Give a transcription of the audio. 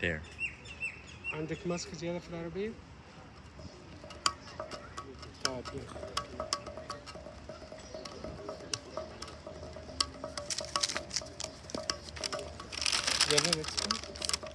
There. عندك ماسك is في for طيب يلا. يلا let's.